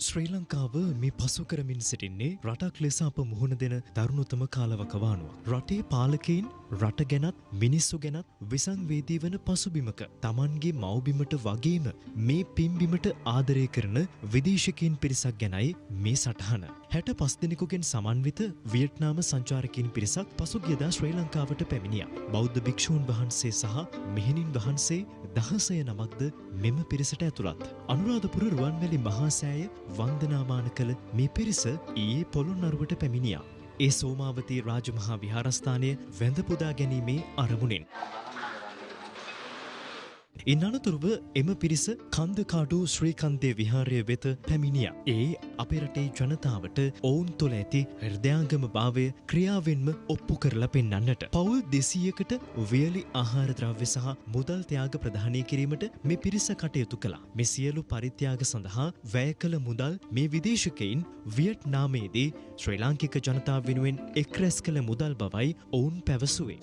ශ්‍රී ලංකාව මේ පසු කරමින් සිටින්නේ රටක් ලෙස අප මුහුණ දෙන දරුණුතම කාලවකවානුවක්. රටේ පාලකයින් රට ගැනත් මිනිස්සු ගැනත් විසංවේදී වන පසුබිමක තමන්ගේ මවබිමට වගේම මේ පිම්බිමට ආදරය කරන විදේශකයින් පිරිසක් ගැනයි මේ සටහන. හැට පස් දෙනෙකුගෙන් සමන්විත වියට්නාම සංචාරකින් පිරිසක් පසුගියදා ශ්‍රී ලංකාවට පැමිණිය. බෞද්ධ භික්‍ෂූන් වහන්සේ සහ මෙහෙණින් වහන්සේ දහසය නමක්ද මෙම පිරිසට ඇතුළත්. අනුරාධපුර රුවන්වැලි මහාසෑය වන්දනාමාන කළ මේ පිරිස ඊයේ පොළොන් අරුවට පැමිණියා. ඒ සෝමාවතී රාජමහා විහාරස්ථානය වැඳපුදා ගැනීමේ අරමුණෙන්. ඉන් අනතුරුව එම පිරිස කන්දකාඩු ශ්‍රීකන්දේ විහාරය වෙත පැමිණිය. ඒ අපේ රටේ ජනතාවට ඔවුන් තුළ ඇති හෘදයාගම භාවය ක්‍රියාවෙන්ම ඔප්පු කරලා පෙන්න්නන්නට. පවුල් දෙසීයකට වියලි ආහාරද්‍රව්‍ය සහ මුදල් ත්‍යයාග ප්‍රධානය කිරීමට මේ පිරිස කටයුතු කළා. මෙ සියලු පරිත්‍යාග සඳහා වැය කළ මුදල් මේ විදේශකයින් වියට් නාමේදී ශ්‍රී ලාංකික ජනතාව වෙනුවෙන් එක් රැස් කළ මුදල් බවයි ඔවුන් පැවසුවේ.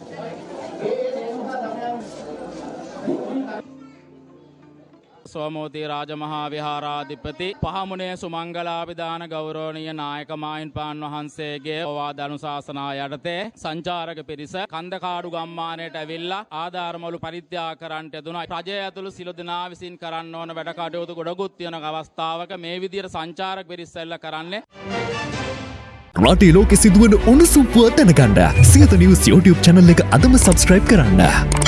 සෝමෝතිය රාජමහා විහාරාධිපති පහමුණේ සුමංගලාපිධාන ගෞරෝණීය නායකමායින් පාන් වහන්සේගේ ඔවා දනුශාසනා යටතේ සංචාරක පිරිස කන්දකාඩු ගම්මානයට ඇවිල්ලා ආධාරමලු පරිත්‍යා කරන්නට යුතුන රජය ඇතුළු සිලු දෙනා විසින් කරන්න ඕන වැඩකටයුතු ගොඩගුත් තියෙන අවස්ථාවක මේ විදියට සංචාරක පිරිස්සෙල්ල කරන්නේ. රටේ ලෝකෙ සිදුවන උණුසුම්පුව දැනගන්න සියත නිවස් YouTube චැනල් එක අදම සබස්ක්‍රයිබ් කරන්න.